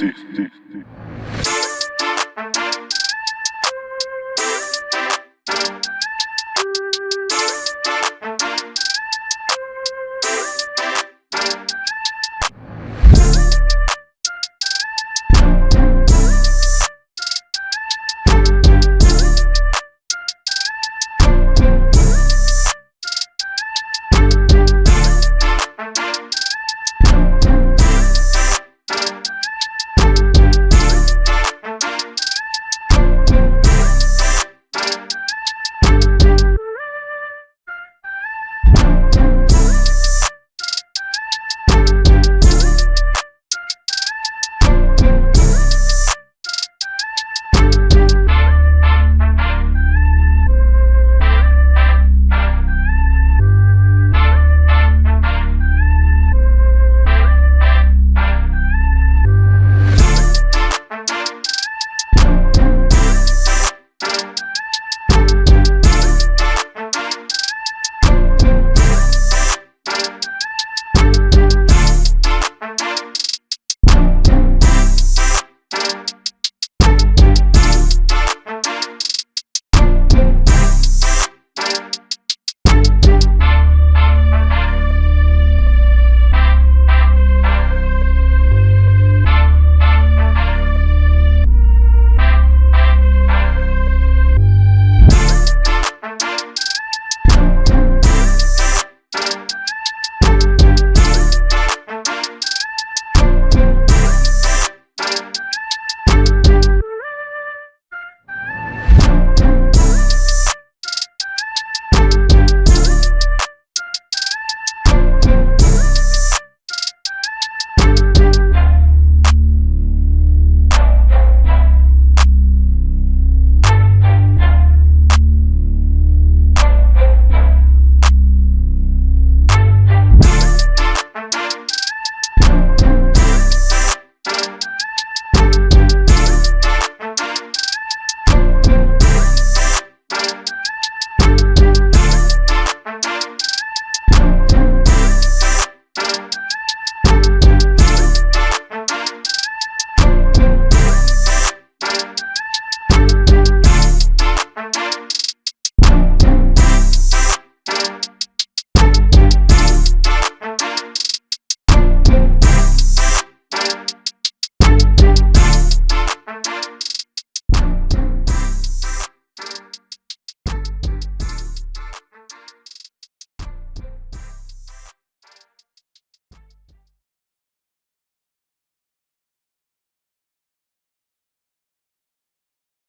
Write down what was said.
D, D, D.